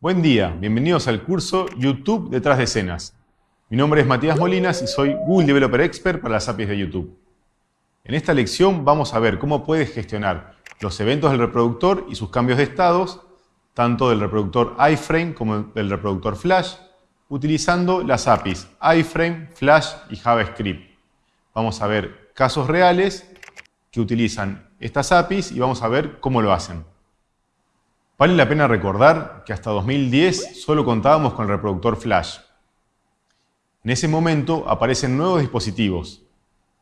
Buen día, bienvenidos al curso YouTube detrás de escenas. Mi nombre es Matías Molinas y soy Google Developer Expert para las APIs de YouTube. En esta lección vamos a ver cómo puedes gestionar los eventos del reproductor y sus cambios de estados, tanto del reproductor iframe como del reproductor flash, utilizando las APIs iframe, flash y JavaScript. Vamos a ver casos reales que utilizan estas APIs y vamos a ver cómo lo hacen. Vale la pena recordar que hasta 2010 solo contábamos con el reproductor Flash. En ese momento aparecen nuevos dispositivos,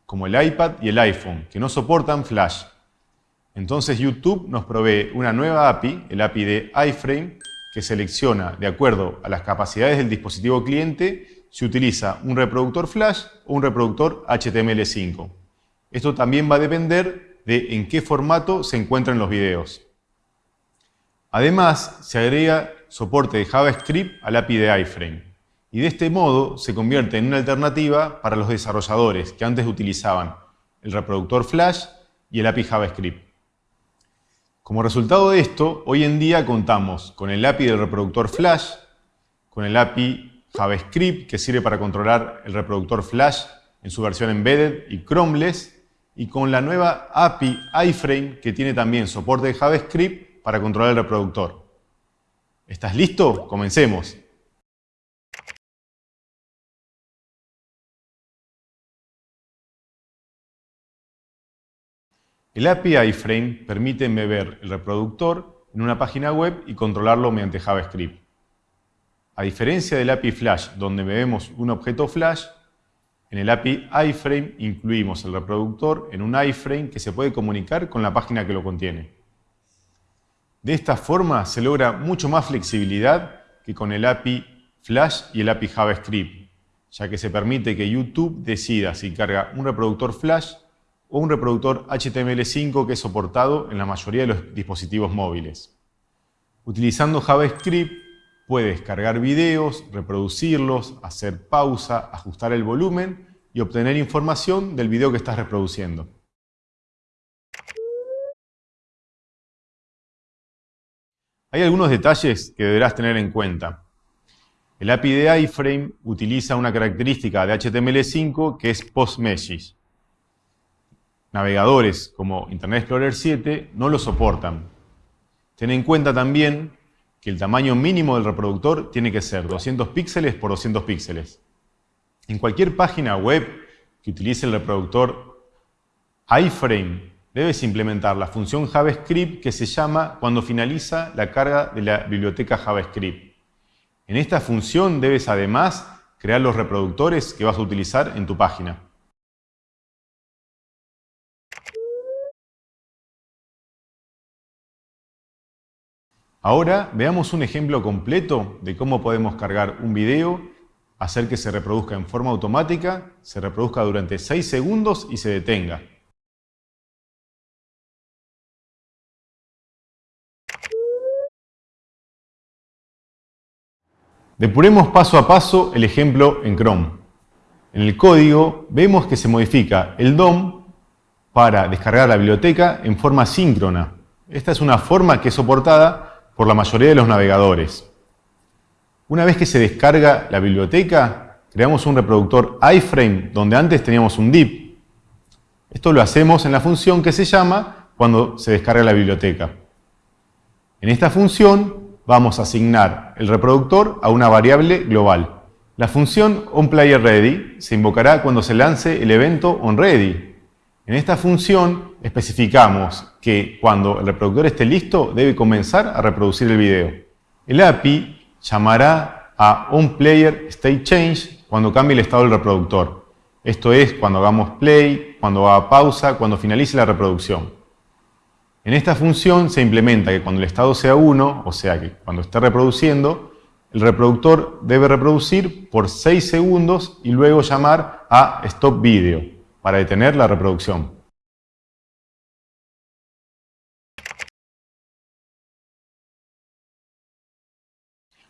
como el iPad y el iPhone, que no soportan Flash. Entonces YouTube nos provee una nueva API, el API de iFrame, que selecciona, de acuerdo a las capacidades del dispositivo cliente, si utiliza un reproductor Flash o un reproductor HTML5. Esto también va a depender de en qué formato se encuentran los videos. Además, se agrega soporte de JavaScript al API de iframe y de este modo se convierte en una alternativa para los desarrolladores que antes utilizaban el reproductor Flash y el API JavaScript. Como resultado de esto, hoy en día contamos con el API del reproductor Flash, con el API JavaScript que sirve para controlar el reproductor Flash en su versión embedded y chromeless, y con la nueva API iframe que tiene también soporte de JavaScript para controlar el reproductor. ¿Estás listo? Comencemos. El API iframe permite embeber el reproductor en una página web y controlarlo mediante JavaScript. A diferencia del API Flash, donde embebemos un objeto Flash, en el API iframe incluimos el reproductor en un iframe que se puede comunicar con la página que lo contiene. De esta forma se logra mucho más flexibilidad que con el API Flash y el API JavaScript, ya que se permite que YouTube decida si carga un reproductor Flash o un reproductor HTML5 que es soportado en la mayoría de los dispositivos móviles. Utilizando JavaScript puedes cargar videos, reproducirlos, hacer pausa, ajustar el volumen y obtener información del video que estás reproduciendo. Hay algunos detalles que deberás tener en cuenta. El API de iframe utiliza una característica de HTML5 que es post-message. Navegadores como Internet Explorer 7 no lo soportan. Ten en cuenta también que el tamaño mínimo del reproductor tiene que ser 200 píxeles por 200 píxeles. En cualquier página web que utilice el reproductor iframe debes implementar la función JavaScript que se llama cuando finaliza la carga de la biblioteca JavaScript. En esta función debes además crear los reproductores que vas a utilizar en tu página. Ahora veamos un ejemplo completo de cómo podemos cargar un video, hacer que se reproduzca en forma automática, se reproduzca durante 6 segundos y se detenga. Depuremos paso a paso el ejemplo en Chrome. En el código vemos que se modifica el DOM para descargar la biblioteca en forma síncrona. Esta es una forma que es soportada por la mayoría de los navegadores. Una vez que se descarga la biblioteca, creamos un reproductor iframe donde antes teníamos un div. Esto lo hacemos en la función que se llama cuando se descarga la biblioteca. En esta función vamos a asignar el reproductor a una variable global. La función onPlayerReady se invocará cuando se lance el evento onReady. En esta función especificamos que cuando el reproductor esté listo debe comenzar a reproducir el video. El API llamará a onPlayerStateChange cuando cambie el estado del reproductor. Esto es cuando hagamos play, cuando haga pausa, cuando finalice la reproducción. En esta función se implementa que cuando el estado sea 1, o sea que cuando esté reproduciendo, el reproductor debe reproducir por 6 segundos y luego llamar a Stop Video para detener la reproducción.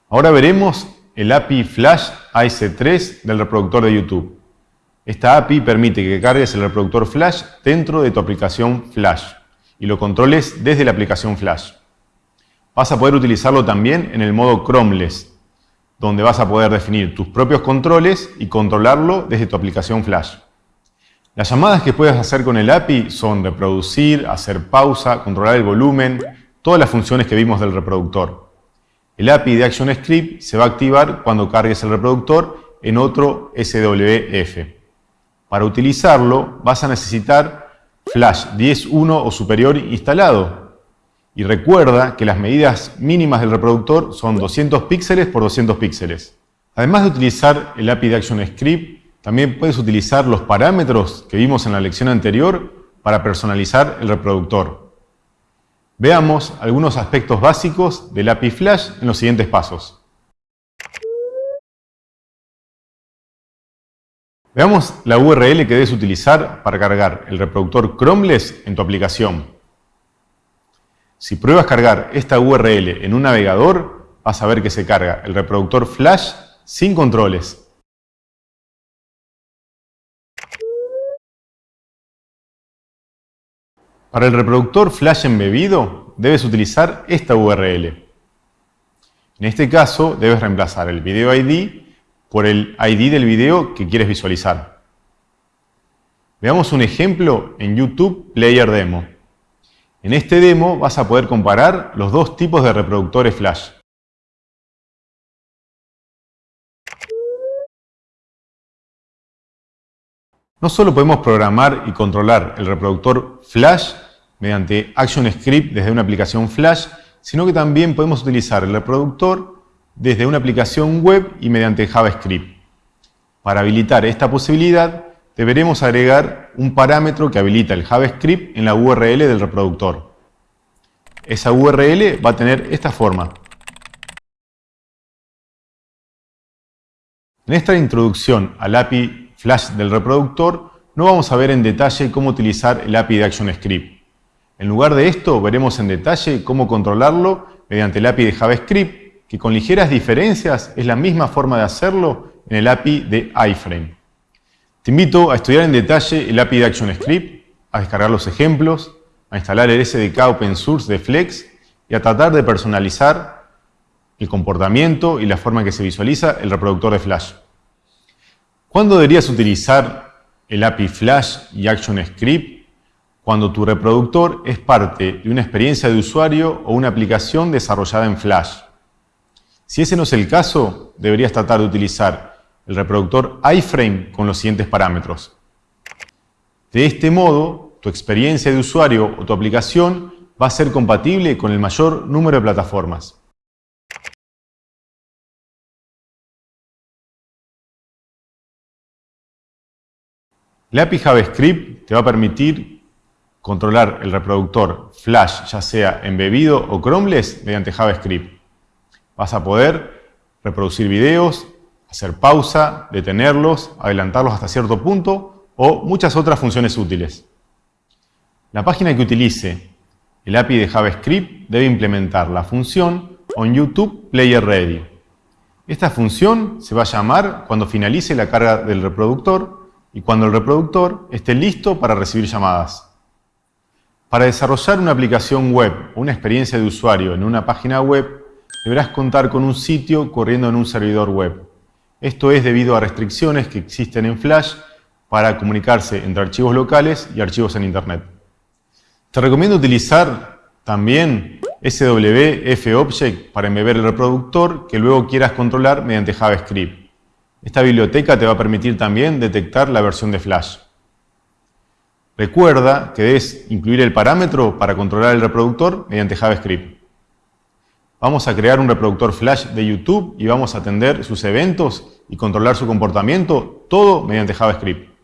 Ahora veremos el API Flash AS3 del reproductor de YouTube. Esta API permite que cargues el reproductor Flash dentro de tu aplicación Flash y lo controles desde la aplicación Flash. Vas a poder utilizarlo también en el modo Chromeless, donde vas a poder definir tus propios controles y controlarlo desde tu aplicación Flash. Las llamadas que puedes hacer con el API son reproducir, hacer pausa, controlar el volumen, todas las funciones que vimos del reproductor. El API de ActionScript se va a activar cuando cargues el reproductor en otro SWF. Para utilizarlo vas a necesitar Flash 10.1 o superior instalado, y recuerda que las medidas mínimas del reproductor son 200 píxeles por 200 píxeles. Además de utilizar el API de ActionScript, también puedes utilizar los parámetros que vimos en la lección anterior para personalizar el reproductor. Veamos algunos aspectos básicos del API Flash en los siguientes pasos. Veamos la URL que debes utilizar para cargar el reproductor Chromeless en tu aplicación. Si pruebas cargar esta URL en un navegador, vas a ver que se carga el reproductor Flash sin controles. Para el reproductor Flash embebido, debes utilizar esta URL. En este caso, debes reemplazar el video ID por el ID del video que quieres visualizar. Veamos un ejemplo en YouTube Player Demo. En este demo vas a poder comparar los dos tipos de reproductores flash. No solo podemos programar y controlar el reproductor flash mediante ActionScript desde una aplicación flash, sino que también podemos utilizar el reproductor desde una aplicación web y mediante JavaScript. Para habilitar esta posibilidad, deberemos agregar un parámetro que habilita el JavaScript en la URL del reproductor. Esa URL va a tener esta forma. En esta introducción al API Flash del reproductor, no vamos a ver en detalle cómo utilizar el API de ActionScript. En lugar de esto, veremos en detalle cómo controlarlo mediante el API de JavaScript, que con ligeras diferencias es la misma forma de hacerlo en el API de iframe. Te invito a estudiar en detalle el API de ActionScript, a descargar los ejemplos, a instalar el SDK Open Source de Flex y a tratar de personalizar el comportamiento y la forma en que se visualiza el reproductor de Flash. ¿Cuándo deberías utilizar el API Flash y ActionScript? Cuando tu reproductor es parte de una experiencia de usuario o una aplicación desarrollada en Flash. Si ese no es el caso, deberías tratar de utilizar el reproductor iframe con los siguientes parámetros. De este modo, tu experiencia de usuario o tu aplicación va a ser compatible con el mayor número de plataformas. La API JavaScript te va a permitir controlar el reproductor Flash, ya sea embebido o Chromeless, mediante JavaScript. Vas a poder reproducir videos, hacer pausa, detenerlos, adelantarlos hasta cierto punto o muchas otras funciones útiles. La página que utilice el API de JavaScript debe implementar la función onYouTubePlayerReady. Esta función se va a llamar cuando finalice la carga del reproductor y cuando el reproductor esté listo para recibir llamadas. Para desarrollar una aplicación web o una experiencia de usuario en una página web, deberás contar con un sitio corriendo en un servidor web. Esto es debido a restricciones que existen en Flash para comunicarse entre archivos locales y archivos en Internet. Te recomiendo utilizar también SWF para embeber el reproductor que luego quieras controlar mediante JavaScript. Esta biblioteca te va a permitir también detectar la versión de Flash. Recuerda que debes incluir el parámetro para controlar el reproductor mediante JavaScript. Vamos a crear un reproductor flash de YouTube y vamos a atender sus eventos y controlar su comportamiento, todo mediante JavaScript.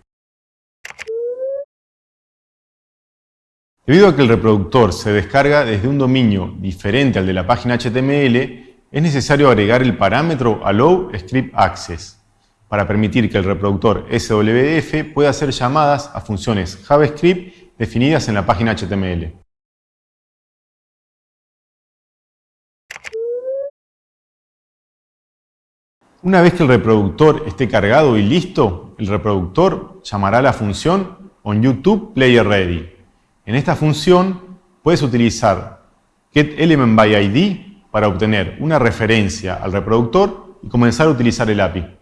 Debido a que el reproductor se descarga desde un dominio diferente al de la página HTML, es necesario agregar el parámetro Allow Script Access para permitir que el reproductor SWF pueda hacer llamadas a funciones JavaScript definidas en la página HTML. Una vez que el reproductor esté cargado y listo, el reproductor llamará la función onYouTubePlayerReady. En esta función puedes utilizar getElementById para obtener una referencia al reproductor y comenzar a utilizar el API.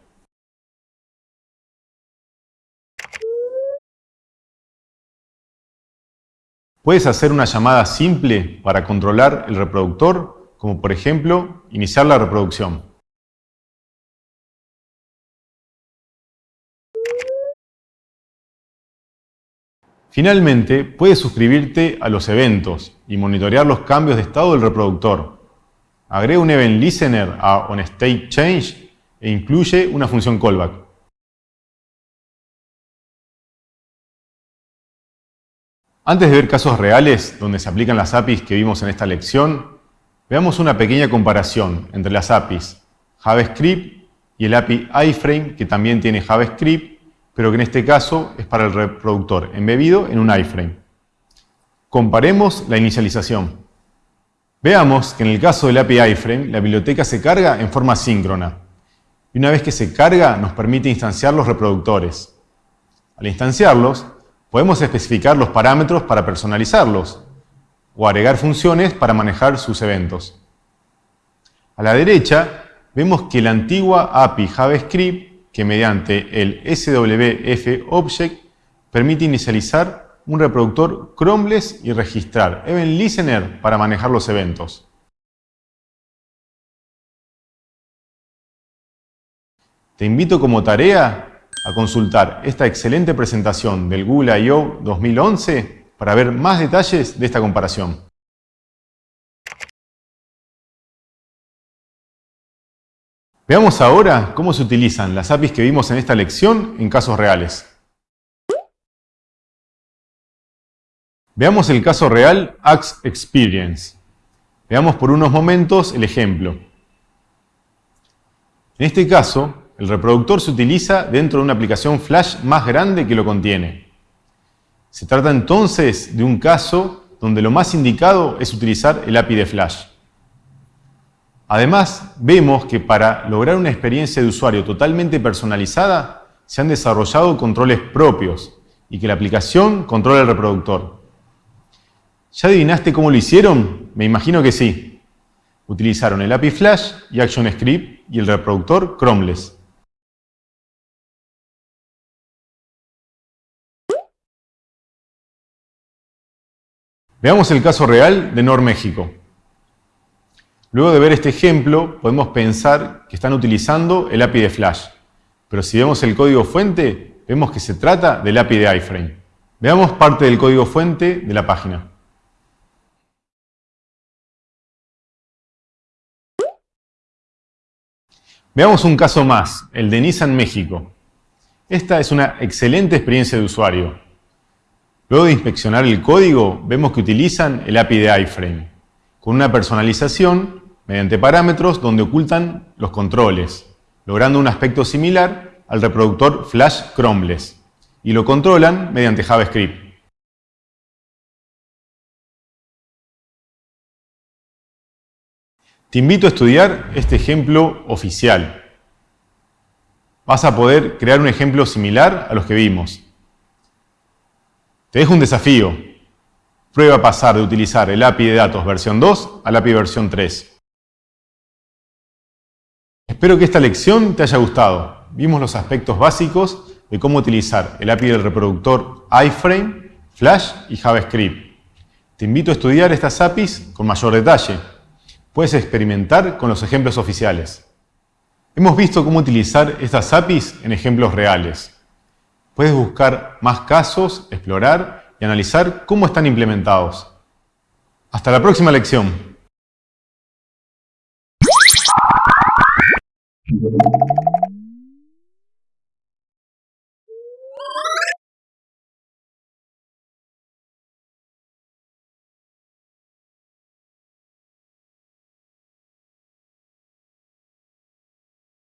Puedes hacer una llamada simple para controlar el reproductor, como por ejemplo, iniciar la reproducción. Finalmente, puedes suscribirte a los eventos y monitorear los cambios de estado del reproductor. Agrega un Event Listener a OnStateChange e incluye una función callback. Antes de ver casos reales donde se aplican las APIs que vimos en esta lección, veamos una pequeña comparación entre las APIs JavaScript y el API iframe que también tiene JavaScript pero que en este caso es para el reproductor embebido en un iframe. Comparemos la inicialización. Veamos que en el caso del API iframe, la biblioteca se carga en forma síncrona. Y una vez que se carga, nos permite instanciar los reproductores. Al instanciarlos, podemos especificar los parámetros para personalizarlos o agregar funciones para manejar sus eventos. A la derecha, vemos que la antigua API JavaScript que mediante el SWF Object permite inicializar un reproductor Chromeless y registrar Event Listener para manejar los eventos. Te invito como tarea a consultar esta excelente presentación del Google I.O. 2011 para ver más detalles de esta comparación. Veamos ahora cómo se utilizan las APIs que vimos en esta lección en casos reales. Veamos el caso real Axe Experience. Veamos por unos momentos el ejemplo. En este caso, el reproductor se utiliza dentro de una aplicación Flash más grande que lo contiene. Se trata entonces de un caso donde lo más indicado es utilizar el API de Flash. Además, vemos que para lograr una experiencia de usuario totalmente personalizada, se han desarrollado controles propios y que la aplicación controla el reproductor. ¿Ya adivinaste cómo lo hicieron? Me imagino que sí. Utilizaron el API Flash y ActionScript y el reproductor Chromeless. Veamos el caso real de Nor México. Luego de ver este ejemplo, podemos pensar que están utilizando el API de Flash. Pero si vemos el código fuente, vemos que se trata del API de iframe. Veamos parte del código fuente de la página. Veamos un caso más, el de Nissan México. Esta es una excelente experiencia de usuario. Luego de inspeccionar el código, vemos que utilizan el API de iframe, con una personalización mediante parámetros donde ocultan los controles, logrando un aspecto similar al reproductor Flash Chromeless, y lo controlan mediante JavaScript. Te invito a estudiar este ejemplo oficial. Vas a poder crear un ejemplo similar a los que vimos. Te dejo un desafío. Prueba a pasar de utilizar el API de datos versión 2 al API versión 3. Espero que esta lección te haya gustado. Vimos los aspectos básicos de cómo utilizar el API del reproductor iframe, Flash y JavaScript. Te invito a estudiar estas APIs con mayor detalle. Puedes experimentar con los ejemplos oficiales. Hemos visto cómo utilizar estas APIs en ejemplos reales. Puedes buscar más casos, explorar y analizar cómo están implementados. Hasta la próxima lección.